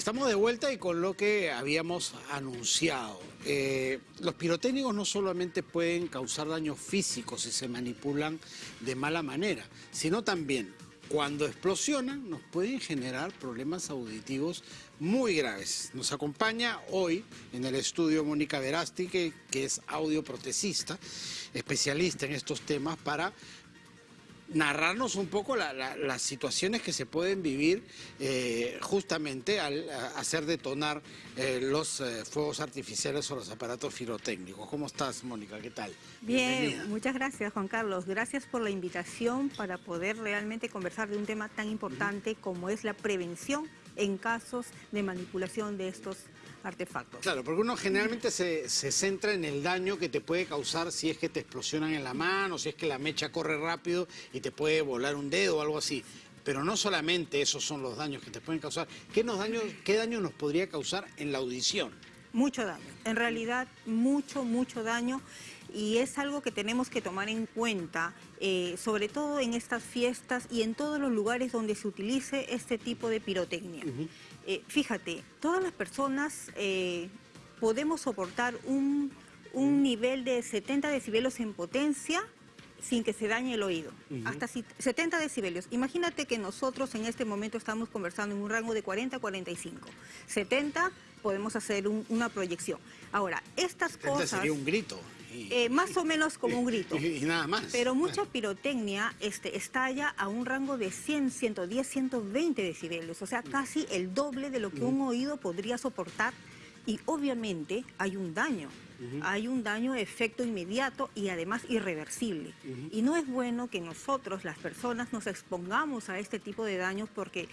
Estamos de vuelta y con lo que habíamos anunciado. Eh, los pirotécnicos no solamente pueden causar daños físicos si se manipulan de mala manera, sino también cuando explosionan nos pueden generar problemas auditivos muy graves. Nos acompaña hoy en el estudio Mónica Verasti, que, que es audioprotesista, especialista en estos temas, para narrarnos un poco las situaciones que se pueden vivir eh, justamente al hacer detonar eh, los eh, fuegos artificiales o los aparatos firotécnicos. ¿Cómo estás, Mónica? ¿Qué tal? Bien, muchas gracias, Juan Carlos. Gracias por la invitación para poder realmente conversar de un tema tan importante como es la prevención en casos de manipulación de estos artefactos. Claro, porque uno generalmente se, centra en el daño que te puede causar si es que te explosionan en la mano, si es que la mecha corre rápido y te puede volar un dedo o algo así. Pero no solamente esos son los daños que te pueden causar. ¿Qué, nos daño, qué daño nos podría causar en la audición? Mucho daño. En realidad, mucho, mucho daño y es algo que tenemos que tomar en cuenta, eh, sobre todo en estas fiestas y en todos los lugares donde se utilice este tipo de pirotecnia. Eh, fíjate, todas las personas eh, podemos soportar un, nivel de 70 decibelios en potencia sin que se dañe el oído, hasta 70 decibelios. Imagínate que nosotros en este momento estamos conversando en un rango de 40 a 45. 70 podemos hacer una proyección. Ahora, estas cosas... sería un grito. Eh, más o menos como un grito. Y, nada más. Pero mucha pirotecnia este, estalla a un rango de 100, 110, 120 decibelios, o sea, casi el doble de lo que un oído podría soportar y obviamente hay un daño hay un daño de efecto inmediato y además irreversible. Y no es bueno que nosotros, las personas, nos expongamos a este tipo de daños porque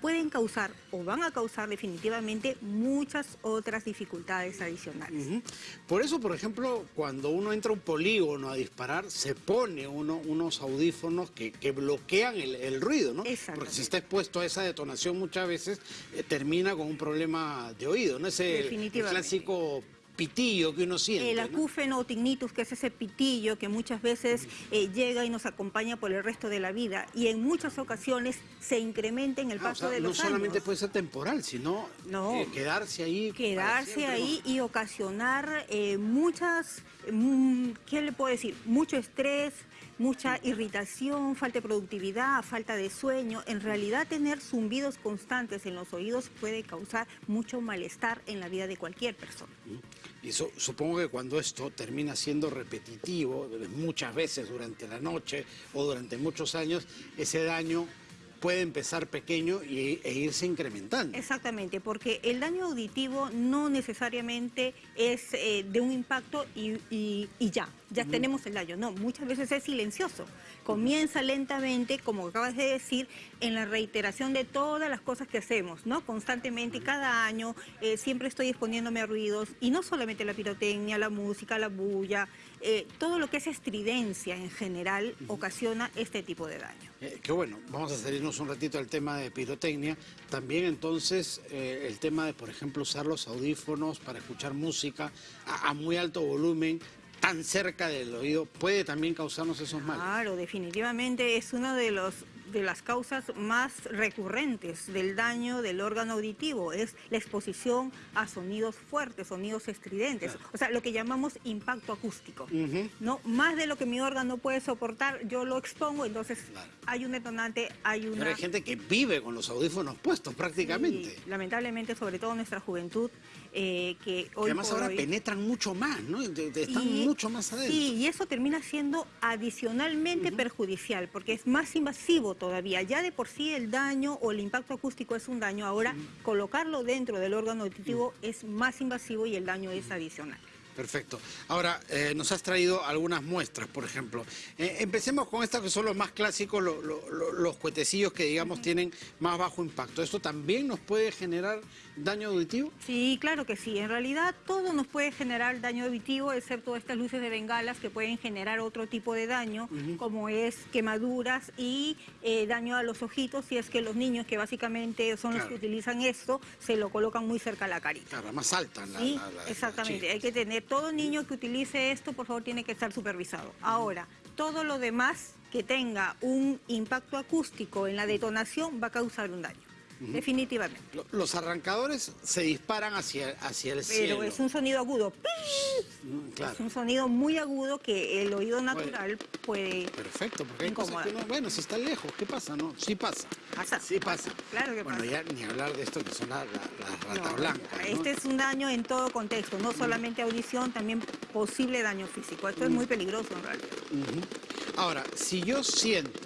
pueden causar o van a causar definitivamente muchas otras dificultades adicionales. Por eso, por ejemplo, cuando uno entra a un polígono a disparar, se pone uno, unos audífonos que, bloquean el, ruido, ¿no? Porque si está expuesto a esa detonación muchas veces, eh, termina con un problema de oído, ¿no? Ese el clásico pitillo que uno siente. El acúfeno tinnitus, que es ese pitillo que muchas veces eh, llega y nos acompaña por el resto de la vida y en muchas ocasiones se incrementa en el ah, paso de los años. No solamente puede ser temporal, sino eh, quedarse ahí. Quedarse ahí y ocasionar eh, muchas, mm, ¿qué le puedo decir? Mucho estrés, mucha irritación, falta de productividad, falta de sueño. En realidad tener zumbidos constantes en los oídos puede causar mucho malestar en la vida de cualquier persona. Y supongo que cuando esto termina siendo repetitivo, muchas veces durante la noche o durante muchos años, ese daño puede empezar pequeño y, e irse incrementando. Exactamente, porque el daño auditivo no necesariamente es eh, de un impacto y, ya, ya tenemos el daño. No, muchas veces es silencioso. Comienza lentamente, como acabas de decir, en la reiteración de todas las cosas que hacemos, ¿no? Constantemente, cada año, eh, siempre estoy exponiéndome a ruidos, y no solamente la pirotecnia, la música, la bulla, eh, todo lo que es estridencia en general ocasiona este tipo de daño. qué bueno, vamos a un ratito al tema de pirotecnia, también entonces eh, el tema de, por ejemplo, usar los audífonos para escuchar música a, muy alto volumen, tan cerca del oído, puede también causarnos esos males. Claro, definitivamente es uno de los de las causas más recurrentes del daño del órgano auditivo, es la exposición a sonidos fuertes, sonidos estridentes, o sea, lo que llamamos impacto acústico. ¿no? Más de lo que mi órgano puede soportar, yo lo expongo, entonces hay un detonante, hay una... Pero hay gente que vive con los audífonos puestos prácticamente. lamentablemente, sobre todo nuestra juventud, eh, que hoy además ahora penetran mucho más, ¿no? Están mucho más adentro. Sí, y eso termina siendo adicionalmente perjudicial, porque es más invasivo todavía. Ya de por sí el daño o el impacto acústico es un daño, ahora colocarlo dentro del órgano auditivo es más invasivo y el daño es adicional. Perfecto. Ahora, eh, nos has traído algunas muestras, por ejemplo. Eh, empecemos con estas que son los más clásicos, los cuetecillos que, digamos, tienen más bajo impacto. ¿Esto también nos puede generar daño auditivo? Sí, claro que sí. En realidad, todo nos puede generar daño auditivo, excepto estas luces de bengalas que pueden generar otro tipo de daño, como es quemaduras y eh, daño a los ojitos, si es que los niños, que básicamente son los que utilizan esto, se lo colocan muy cerca a la carita. Claro, más alta. La, sí, exactamente. Hay que tener todo niño que utilice esto, por favor, tiene que estar supervisado. Ahora, todo lo demás que tenga un impacto acústico en la detonación va a causar un daño. Definitivamente. Lo- Los arrancadores se disparan hacia, hacia el cielo. Pero es un sonido agudo. Mm, Claro. Es un sonido muy agudo que el oído natural puede... Perfecto, porque hay cosas que no, bueno, si está lejos, ¿qué pasa? No, sí pasa. Pasa, Sí pasa. Claro que bueno, pasa. ya ni hablar de esto que son las la, las rata No, blanca. ¿no? Este es un daño en todo contexto, no solamente audición, también posible daño físico. Esto es muy peligroso en realidad. Ahora, si yo siento,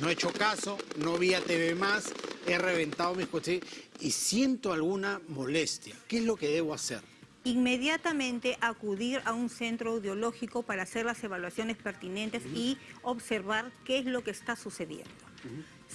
no he hecho caso, no vi a TV más, he reventado mis cuestiones y siento alguna molestia, ¿qué es lo que debo hacer? Inmediatamente acudir a un centro audiológico para hacer las evaluaciones pertinentes y observar qué es lo que está sucediendo.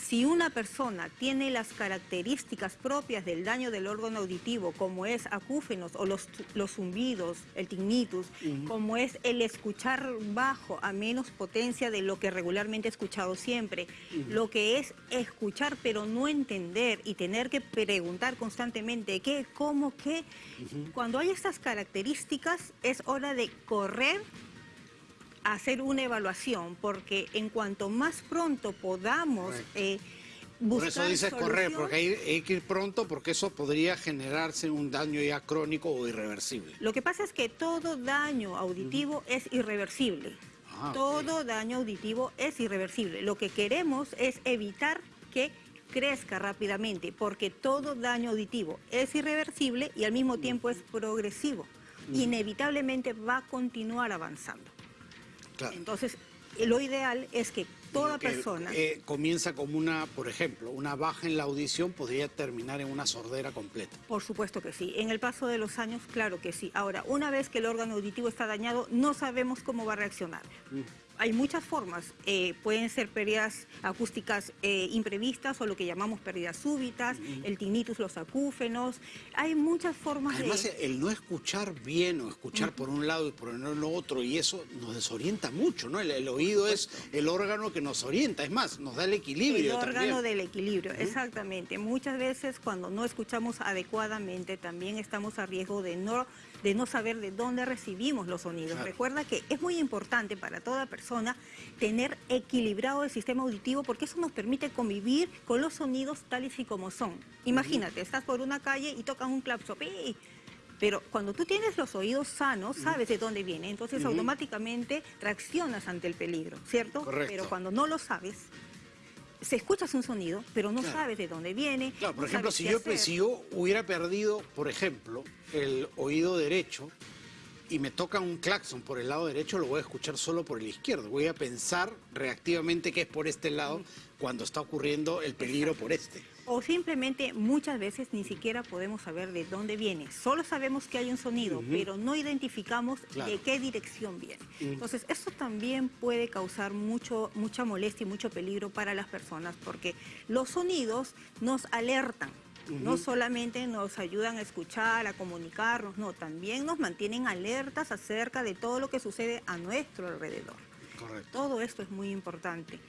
Si una persona tiene las características propias del daño del órgano auditivo, como es acúfenos o los, los zumbidos, el tinnitus, como es el escuchar bajo a menos potencia de lo que regularmente he escuchado siempre, lo que es escuchar pero no entender y tener que preguntar constantemente qué, cómo, qué, cuando hay estas características es hora de correr hacer una evaluación, porque en cuanto más pronto podamos Correcto. eh, Por buscar eso dices correr, porque hay, hay que ir pronto porque eso podría generarse un daño ya crónico o irreversible. Lo que pasa es que todo daño auditivo es irreversible. Ah, todo daño auditivo es irreversible. Lo que queremos es evitar que crezca rápidamente, porque todo daño auditivo es irreversible y al mismo tiempo es progresivo. Inevitablemente va a continuar avanzando. Claro. Entonces, lo ideal es que toda que, persona... eh, comienza como una, por ejemplo, una baja en la audición podría terminar en una sordera completa. Por supuesto que sí. En el paso de los años, claro que sí. Ahora, una vez que el órgano auditivo está dañado, no sabemos cómo va a reaccionar. Hay muchas formas. Eh, pueden ser pérdidas acústicas eh, imprevistas o lo que llamamos pérdidas súbitas, el tinnitus, los acúfenos. Hay muchas formas Además, de... el no escuchar bien o escuchar por un lado y por el otro, y eso nos desorienta mucho, ¿no? El, el oído es el órgano que nos orienta, es más, nos da el El equilibrio órgano también. del equilibrio, exactamente. Muchas veces cuando no escuchamos adecuadamente también estamos a riesgo de no, de no saber de dónde recibimos los sonidos. Claro. Recuerda que es muy importante para toda persona tener equilibrado el sistema auditivo porque eso nos permite convivir con los sonidos tales y como son. Imagínate, estás por una calle y tocas un clapso. Pero cuando tú tienes los oídos sanos, sabes de dónde viene. Entonces automáticamente reaccionas ante el peligro, ¿cierto? Correcto. Pero cuando no lo sabes, se escuchas un sonido, pero no Claro. sabes de dónde viene. Claro, por no ejemplo, yo, si yo hubiera perdido, por ejemplo, el oído derecho y me toca un claxon por el lado derecho, lo voy a escuchar solo por el izquierdo. Voy a pensar reactivamente que es por este lado cuando está ocurriendo el peligro por este. O simplemente muchas veces ni siquiera podemos saber de dónde viene. Solo sabemos que hay un sonido, pero no identificamos Claro. de qué dirección viene. Entonces, esto también puede causar mucho, mucha molestia y mucho peligro para las personas, porque los sonidos nos alertan. No solamente nos ayudan a escuchar, a comunicarnos, no, también nos mantienen alertas acerca de todo lo que sucede a nuestro alrededor. Correcto. Todo esto es muy importante.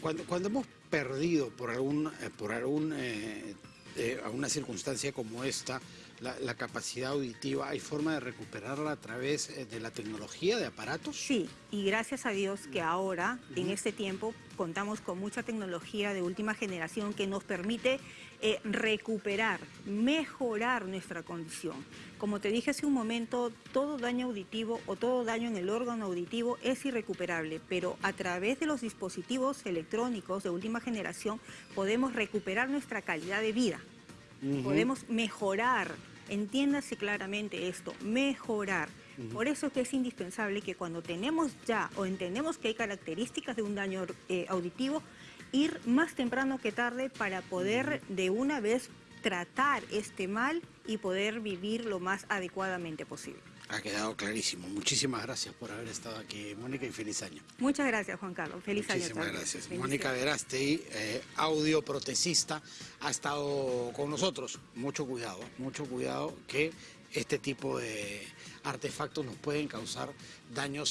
Cuando, cuando hemos perdido por algún, eh, por algún, eh, eh, alguna circunstancia como esta, la, la capacidad auditiva, ¿hay forma de recuperarla a través eh, de la tecnología, de aparatos? Sí, y gracias a Dios que ahora, en este tiempo, contamos con mucha tecnología de última generación que nos permite eh, recuperar, mejorar nuestra condición. Como te dije hace un momento, todo daño auditivo o todo daño en el órgano auditivo es irrecuperable, pero a través de los dispositivos electrónicos de última generación podemos recuperar nuestra calidad de vida. Podemos mejorar, entiéndase claramente esto, mejorar. Por eso es que es indispensable que cuando tenemos ya o entendemos que hay características de un daño eh, auditivo, ir más temprano que tarde para poder de una vez tratar este mal y poder vivir lo más adecuadamente posible. Ha quedado clarísimo. Muchísimas gracias por haber estado aquí, Mónica, y feliz año. Muchas gracias, Juan Carlos. Feliz año. Muchísimas gracias. Mónica Verastey, eh, audioprotesista, ha estado con nosotros. Mucho cuidado, mucho cuidado que este tipo de artefactos nos pueden causar daños